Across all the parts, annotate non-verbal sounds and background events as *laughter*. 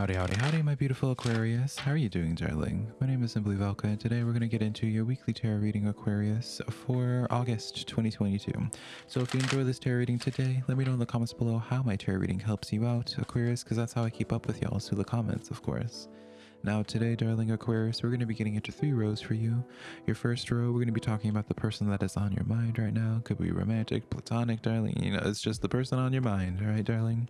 Howdy, howdy, howdy, my beautiful Aquarius. How are you doing, darling? My name is Simply Velka, and today we're going to get into your weekly tarot reading, Aquarius, for August 2022. So if you enjoy this tarot reading today, let me know in the comments below how my tarot reading helps you out, Aquarius, because that's how I keep up with y'all through the comments, of course. Now today, darling Aquarius, we're going to be getting into three rows for you. Your first row, we're going to be talking about the person that is on your mind right now. Could be romantic, platonic, darling. You know, it's just the person on your mind, all right, darling?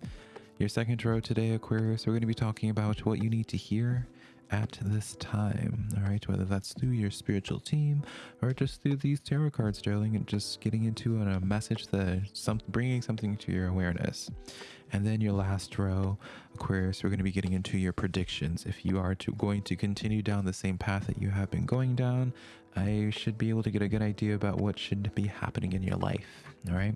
Your second row today, Aquarius, we're going to be talking about what you need to hear at this time. All right, whether that's through your spiritual team or just through these tarot cards, darling, and just getting into a message that some bringing something to your awareness. And then your last row, Aquarius, we're going to be getting into your predictions. If you are to, going to continue down the same path that you have been going down, I should be able to get a good idea about what should be happening in your life. All right.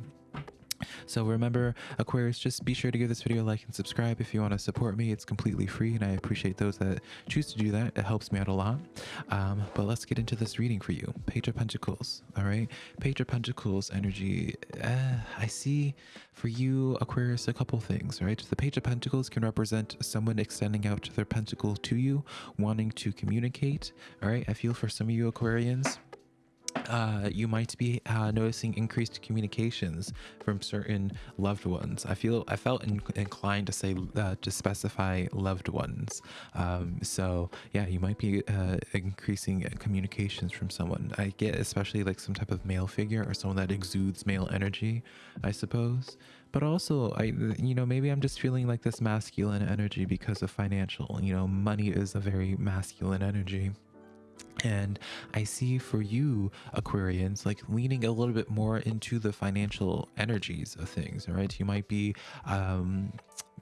So remember, Aquarius, just be sure to give this video a like and subscribe if you want to support me. It's completely free, and I appreciate those that choose to do that. It helps me out a lot. Um, but let's get into this reading for you. Page of Pentacles, all right? Page of Pentacles energy. Uh, I see for you, Aquarius, a couple things, right? The Page of Pentacles can represent someone extending out their pentacle to you, wanting to communicate, all right? I feel for some of you Aquarians, uh, you might be uh, noticing increased communications from certain loved ones. I feel I felt in, inclined to say uh, to specify loved ones. Um, so yeah, you might be uh, increasing communications from someone. I get especially like some type of male figure or someone that exudes male energy, I suppose. But also, I you know maybe I'm just feeling like this masculine energy because of financial. You know, money is a very masculine energy. And I see for you, Aquarians, like leaning a little bit more into the financial energies of things, right? You might be um,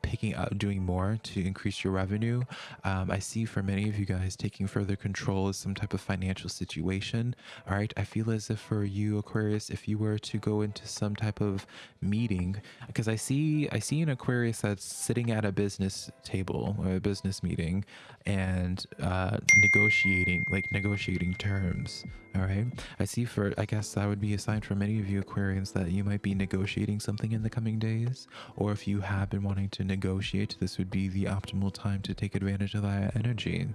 picking up doing more to increase your revenue. Um, i see for many of you guys taking further control of some type of financial situation all right? I feel as if for you aquarius if you were to go into some type of meeting because i see i see an aquarius that's sitting at a business table or a business meeting and uh, negotiating like negotiating terms all right? I see for i guess that would be a sign for many of you aquarians that you might be negotiating something in the coming days or if you have been wanting to negotiate this would be the optimal time to take advantage of that energy.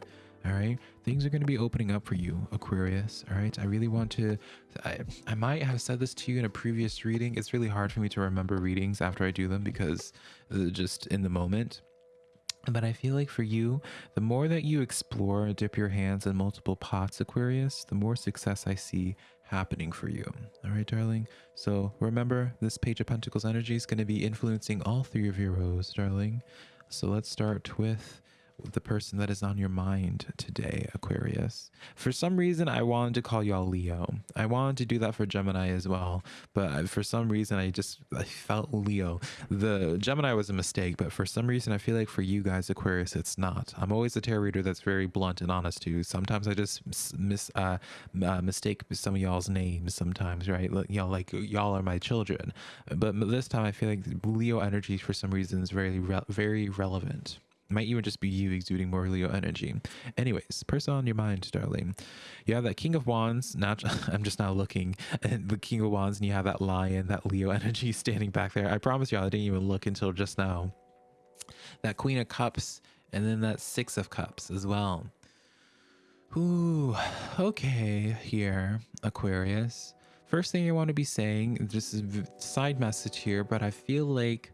All right things are going to be opening up for you aquarius. All right i really want to I, I might have said this to you in a previous reading. It's really hard for me to remember readings after i do them because uh, just in the moment but I feel like for you, the more that you explore, and dip your hands in multiple pots, Aquarius, the more success I see happening for you. All right, darling? So remember, this Page of Pentacles energy is going to be influencing all three of your rows, darling. So let's start with the person that is on your mind today, Aquarius. For some reason, I wanted to call y'all Leo. I wanted to do that for Gemini as well, but for some reason, I just I felt Leo. The Gemini was a mistake, but for some reason, I feel like for you guys, Aquarius, it's not. I'm always a tarot reader that's very blunt and honest too. Sometimes I just miss uh, uh, mistake some of y'all's names. Sometimes, right? Y'all like y'all are my children, but this time I feel like Leo energy for some reason is very re very relevant might even just be you exuding more Leo energy. Anyways, person on your mind, darling. You have that King of Wands. Not, *laughs* I'm just now looking at the King of Wands, and you have that lion, that Leo *laughs* energy standing back there. I promise you, I didn't even look until just now. That Queen of Cups, and then that Six of Cups as well. Ooh, okay, here, Aquarius. First thing I want to be saying, just a side message here, but I feel like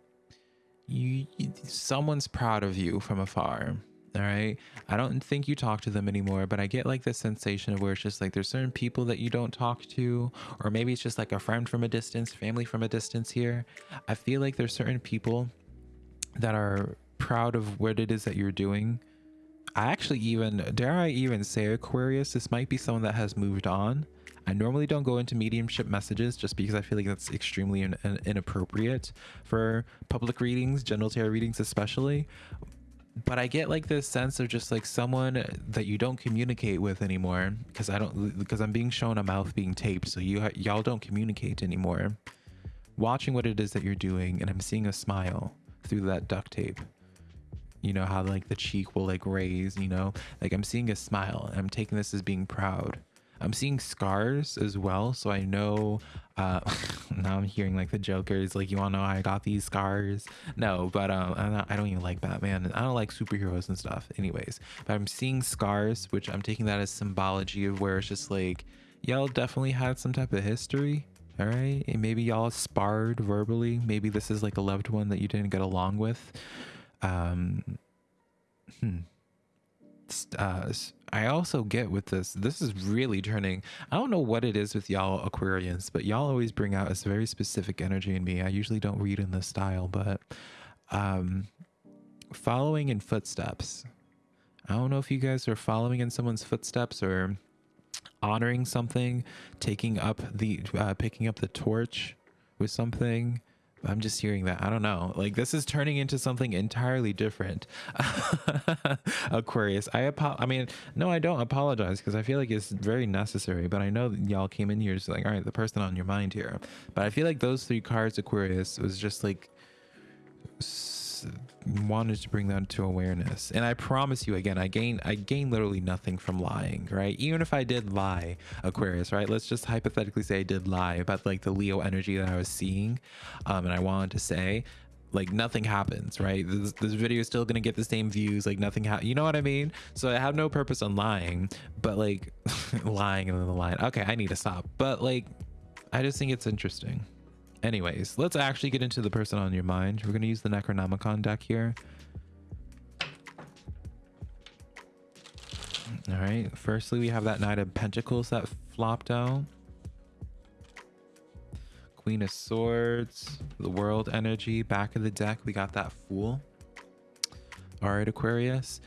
you, someone's proud of you from afar all right i don't think you talk to them anymore but i get like this sensation of where it's just like there's certain people that you don't talk to or maybe it's just like a friend from a distance family from a distance here. I feel like there's certain people that are proud of what it is that you're doing. I actually even dare i even say aquarius this might be someone that has moved on I normally don't go into mediumship messages just because I feel like that's extremely in, in, inappropriate for public readings, general tarot readings especially. But I get like this sense of just like someone that you don't communicate with anymore because I don't because I'm being shown a mouth being taped, so you y'all don't communicate anymore. Watching what it is that you're doing, and I'm seeing a smile through that duct tape you know how like the cheek will like raise you know like i'm seeing a smile and i'm taking this as being proud I'm seeing scars as well. So I know uh *laughs* now I'm hearing like the Joker's like you wanna know I got these scars? No, but um not, I don't even like Batman I don't like superheroes and stuff anyways. But I'm seeing scars, which I'm taking that as symbology of where it's just like y'all definitely had some type of history. All right. And maybe y'all sparred verbally. Maybe this is like a loved one that you didn't get along with. Um hmm uh, I also get with this, this is really turning. I don't know what it is with y'all Aquarians, but y'all always bring out a very specific energy in me. I usually don't read in this style, but um, following in footsteps. I don't know if you guys are following in someone's footsteps or honoring something, taking up the, uh, picking up the torch with something. I'm just hearing that. I don't know. Like this is turning into something entirely different. *laughs* Aquarius. I apo- I mean, no, I don't apologize because I feel like it's very necessary, but I know y'all came in here just like, all right, the person on your mind here. But I feel like those three cards, Aquarius, was just like wanted to bring that to awareness. And i promise you again i gain i gain literally nothing from lying right? Even if i did lie aquarius right? Let's just hypothetically say i did lie about like the leo energy that i was seeing um and i wanted to say like nothing happens right? This, this video is still gonna get the same views like nothing you know what i mean? So i have no purpose on lying but like *laughs* lying and then the line okay i need to stop. But like i just think it's interesting anyways let's actually get into the person on your mind. We're going to use the necronomicon deck here. All right firstly we have that knight of pentacles that flopped out. Queen of swords the world energy back of the deck we got that fool. All right aquarius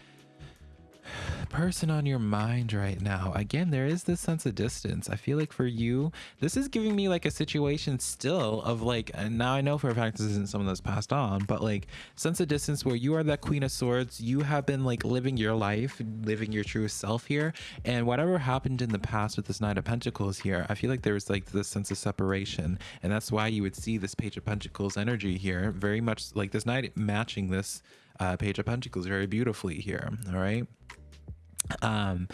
person on your mind right now again there is this sense of distance. I feel like for you this is giving me like a situation still of like and now i know for a fact this isn't someone that's passed on but like sense of distance where you are that queen of swords you have been like living your life living your true self here and whatever happened in the past with this knight of pentacles here i feel like there was like this sense of separation and that's why you would see this page of pentacles energy here very much like this knight matching this uh, page of pentacles very beautifully here all right um,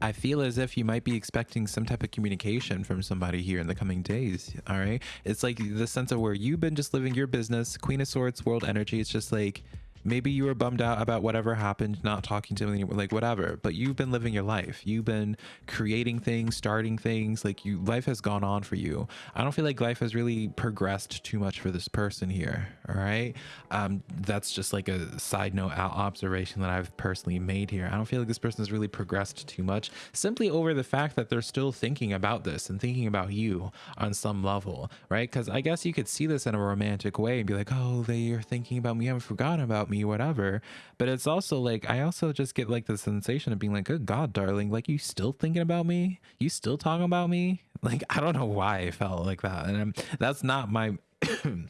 I feel as if you might be expecting some type of communication from somebody here in the coming days. All right. It's like the sense of where you've been just living your business, Queen of Swords, World Energy. It's just like, maybe you were bummed out about whatever happened not talking to anyone like whatever but you've been living your life. You've been creating things starting things like you life has gone on for you. I don't feel like life has really progressed too much for this person here all right? Um that's just like a side note observation that i've personally made here. I don't feel like this person has really progressed too much simply over the fact that they're still thinking about this and thinking about you on some level right? Because i guess you could see this in a romantic way and be like oh they are thinking about me. Haven't forgotten about me me, whatever. But it's also like I also just get like the sensation of being like, good God, darling, like you still thinking about me? You still talking about me? *laughs* Like I don't know why I felt like that, and I'm, that's not my *clears throat* in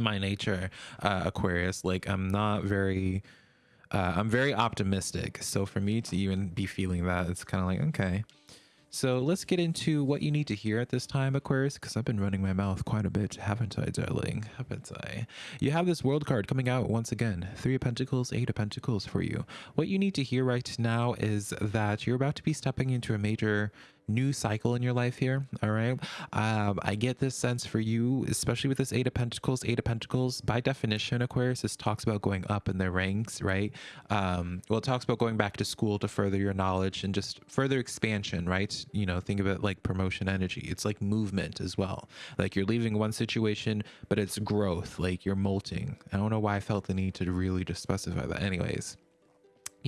my nature, uh, Aquarius. Like I'm not very. Uh, I'm very optimistic. So for me to even be feeling that, it's kind of like, okay, so let's get into what you need to hear at this time, Aquarius, because I've been running my mouth quite a bit, haven't I, darling? Haven't I? You have this world card coming out once again. Three of Pentacles, Eight of Pentacles for you. What you need to hear right now is that you're about to be stepping into a major new cycle in your life here all right? Um, i get this sense for you especially with this eight of pentacles. Eight of pentacles by definition aquarius this talks about going up in the ranks right? Um, well it talks about going back to school to further your knowledge and just further expansion right? You know think of it like promotion energy. It's like movement as well. Like you're leaving one situation but it's growth like you're molting. I don't know why i felt the need to really just specify that. Anyways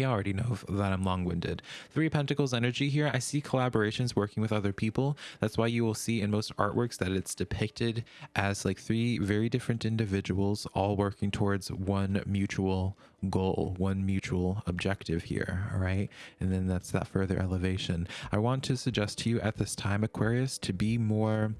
you already know that I'm long-winded. Three Pentacles energy here. I see collaborations working with other people. That's why you will see in most artworks that it's depicted as like three very different individuals all working towards one mutual goal, one mutual objective here, all right? And then that's that further elevation. I want to suggest to you at this time, Aquarius, to be more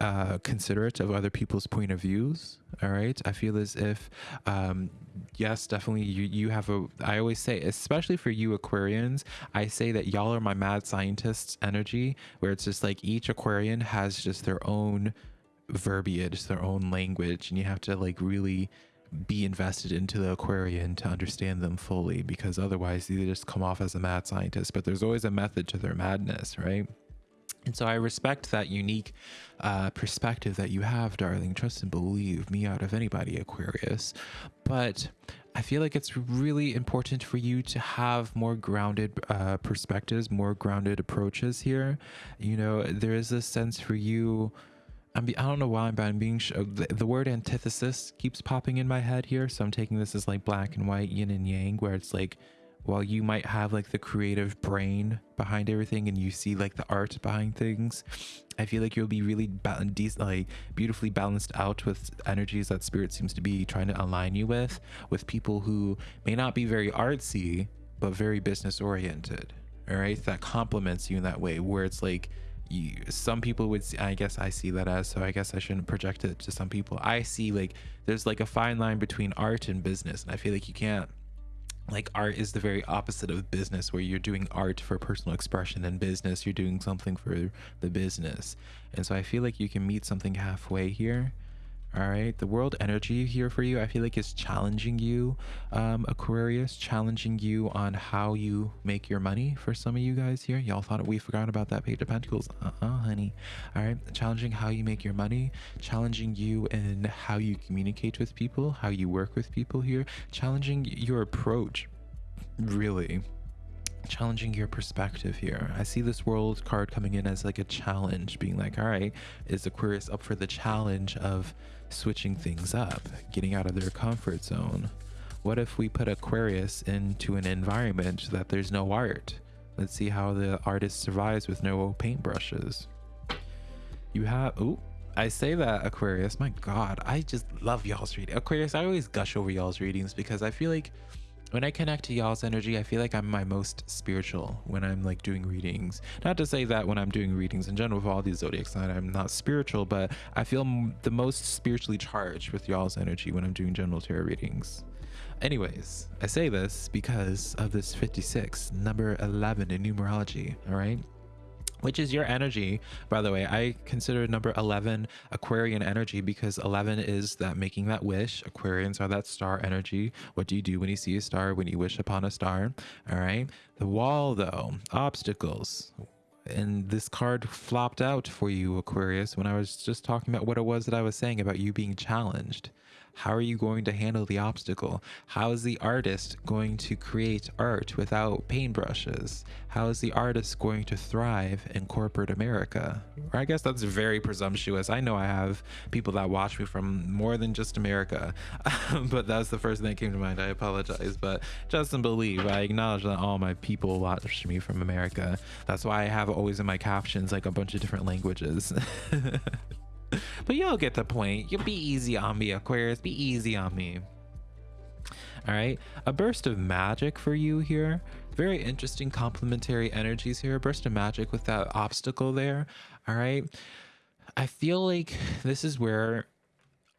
uh, considerate of other people's point of views. All right. I feel as if, um, yes, definitely you, you have a, I always say, especially for you Aquarians, I say that y'all are my mad scientists energy, where it's just like each Aquarian has just their own verbiage, their own language, and you have to like really be invested into the Aquarian to understand them fully because otherwise they just come off as a mad scientist. But there's always a method to their madness, right? And so I respect that unique uh, perspective that you have, darling. Trust and believe me out of anybody, Aquarius. But I feel like it's really important for you to have more grounded uh, perspectives, more grounded approaches here. You know, there is a sense for you. I'm I don't know why, but I'm being the word antithesis keeps popping in my head here. So I'm taking this as like black and white, yin and yang, where it's like while you might have like the creative brain behind everything and you see like the art behind things i feel like you'll be really balanced like beautifully balanced out with energies that spirit seems to be trying to align you with with people who may not be very artsy but very business oriented all right? That complements you in that way where it's like you, some people would see, i guess i see that as so i guess i shouldn't project it to some people. I see like there's like a fine line between art and business and i feel like you can't like art is the very opposite of business where you're doing art for personal expression and business. You're doing something for the business. And so i feel like you can meet something halfway here all right the world energy here for you i feel like is challenging you um aquarius challenging you on how you make your money for some of you guys here. Y'all thought we forgot about that page of pentacles? Uh-uh honey. All right challenging how you make your money challenging you in how you communicate with people how you work with people here challenging your approach really. Challenging your perspective here. I see this world card coming in as like a challenge, being like, all right, is Aquarius up for the challenge of switching things up, getting out of their comfort zone. What if we put Aquarius into an environment that there's no art? Let's see how the artist survives with no paintbrushes. You have, oh, I say that Aquarius, my God, I just love y'all's reading. Aquarius, I always gush over y'all's readings because I feel like when I connect to y'all's energy, I feel like I'm my most spiritual when I'm like doing readings. Not to say that when I'm doing readings in general for all these zodiac signs, I'm not spiritual, but I feel the most spiritually charged with y'all's energy when I'm doing general tarot readings. Anyways, I say this because of this 56, number 11 in numerology, all right? Which is your energy by the way. I consider number 11 aquarian energy because 11 is that making that wish. Aquarians are that star energy. What do you do when you see a star? When you wish upon a star. All right. The wall though. Obstacles. And this card flopped out for you aquarius when i was just talking about what it was that i was saying about you being challenged how are you going to handle the obstacle? How is the artist going to create art without paintbrushes? How is the artist going to thrive in corporate America? Or I guess that's very presumptuous. I know I have people that watch me from more than just America, *laughs* but that's the first thing that came to mind. I apologize, but Justin believe I acknowledge that all my people watch me from America. That's why I have always in my captions like a bunch of different languages. *laughs* but you'll get the point. You'll be easy on me, Aquarius. Be easy on me. All right, a burst of magic for you here. Very interesting complementary energies here. A burst of magic with that obstacle there. All right. I feel like this is where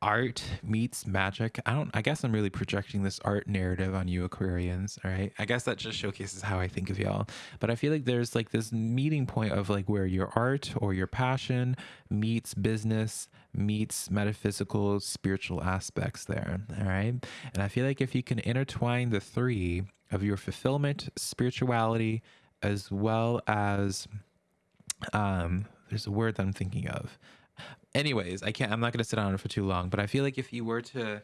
art meets magic. I don't I guess I'm really projecting this art narrative on you Aquarians, all right? I guess that just showcases how I think of y'all. But I feel like there's like this meeting point of like where your art or your passion meets business, meets metaphysical, spiritual aspects there, all right? And I feel like if you can intertwine the three of your fulfillment, spirituality, as well as um there's a word that I'm thinking of anyways, I can't. I'm not gonna sit on it for too long. But I feel like if you were to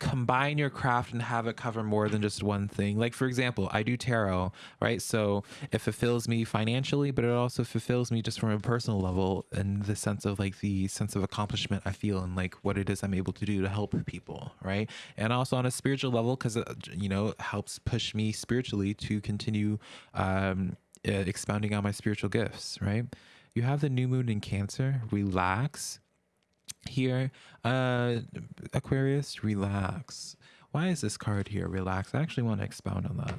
combine your craft and have it cover more than just one thing. Like for example, I do tarot, right? So it fulfills me financially, but it also fulfills me just from a personal level and the sense of like the sense of accomplishment I feel and like what it is I'm able to do to help people, right? And also on a spiritual level because it you know helps push me spiritually to continue um, expounding on my spiritual gifts, right? You have the new moon in Cancer. Relax. Here, uh, Aquarius, relax. Why is this card here? Relax. I actually want to expound on that.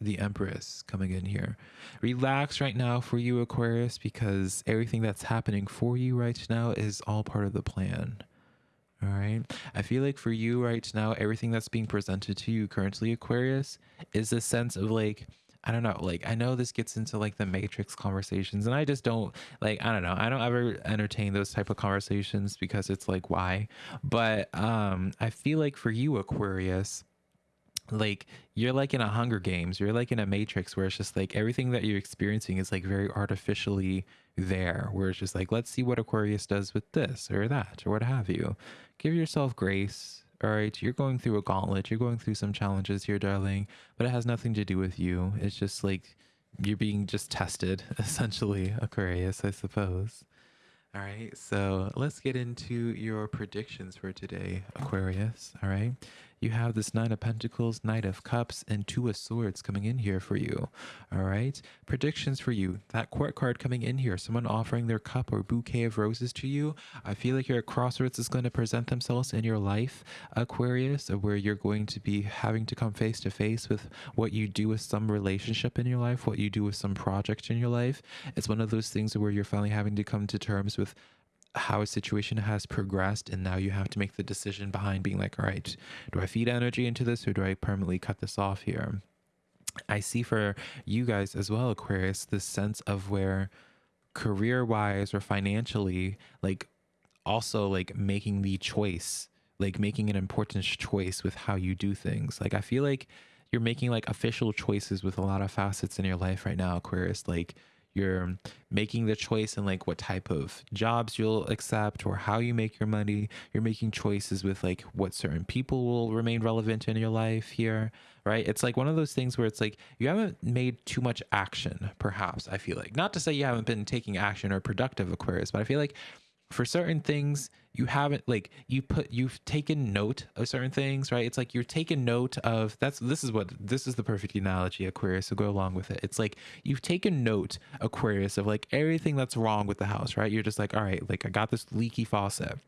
The Empress coming in here. Relax right now for you, Aquarius, because everything that's happening for you right now is all part of the plan. All right. I feel like for you right now, everything that's being presented to you currently, Aquarius, is a sense of like, I don't know. Like, I know this gets into like the matrix conversations, and I just don't like, I don't know. I don't ever entertain those type of conversations because it's like, why? But um, I feel like for you, Aquarius, like you're like in a hunger games you're like in a matrix where it's just like everything that you're experiencing is like very artificially there where it's just like let's see what aquarius does with this or that or what have you give yourself grace all right you're going through a gauntlet you're going through some challenges here darling but it has nothing to do with you it's just like you're being just tested *laughs* essentially aquarius i suppose all right, so let's get into your predictions for today, Aquarius. All right, you have this Nine of Pentacles, Knight of Cups, and Two of Swords coming in here for you. All right, predictions for you. That court card coming in here, someone offering their cup or bouquet of roses to you. I feel like your crossroads is going to present themselves in your life, Aquarius, where you're going to be having to come face to face with what you do with some relationship in your life, what you do with some project in your life. It's one of those things where you're finally having to come to terms with how a situation has progressed and now you have to make the decision behind being like all right do i feed energy into this or do i permanently cut this off here? I see for you guys as well aquarius this sense of where career wise or financially like also like making the choice like making an important choice with how you do things. Like i feel like you're making like official choices with a lot of facets in your life right now aquarius like you're making the choice in like what type of jobs you'll accept or how you make your money. You're making choices with like what certain people will remain relevant in your life here right? It's like one of those things where it's like you haven't made too much action perhaps i feel like. Not to say you haven't been taking action or productive aquarius but i feel like for certain things you haven't like you put you've taken note of certain things right it's like you're taking note of that's this is what this is the perfect analogy aquarius so go along with it it's like you've taken note aquarius of like everything that's wrong with the house right you're just like all right like i got this leaky faucet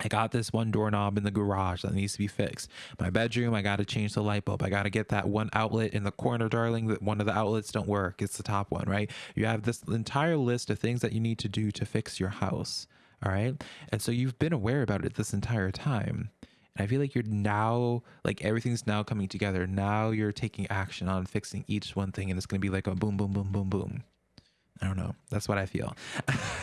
I got this one doorknob in the garage that needs to be fixed. My bedroom, I got to change the light bulb. I got to get that one outlet in the corner, darling. That one of the outlets don't work. It's the top one, right? You have this entire list of things that you need to do to fix your house. All right. And so you've been aware about it this entire time. And I feel like you're now, like everything's now coming together. Now you're taking action on fixing each one thing, and it's going to be like a boom, boom, boom, boom, boom. I don't know. That's what I feel.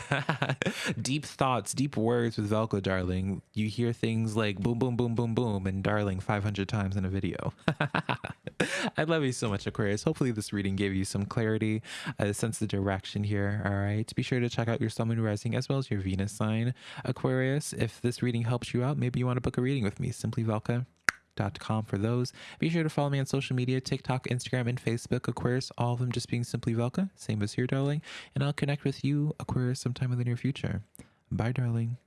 *laughs* deep thoughts, deep words with Velka, darling. You hear things like boom, boom, boom, boom, boom, and darling 500 times in a video. *laughs* *laughs* I love you so much, Aquarius. Hopefully, this reading gave you some clarity, uh, a sense of direction here. All right. Be sure to check out your Sun Moon Rising as well as your Venus sign, Aquarius. If this reading helps you out, maybe you want to book a reading with me. Simply Velka com for those. Be sure to follow me on social media TikTok, Instagram, and Facebook. Aquarius, all of them just being simply Velka. Same as here, darling. And I'll connect with you, Aquarius, sometime in the near future. Bye, darling.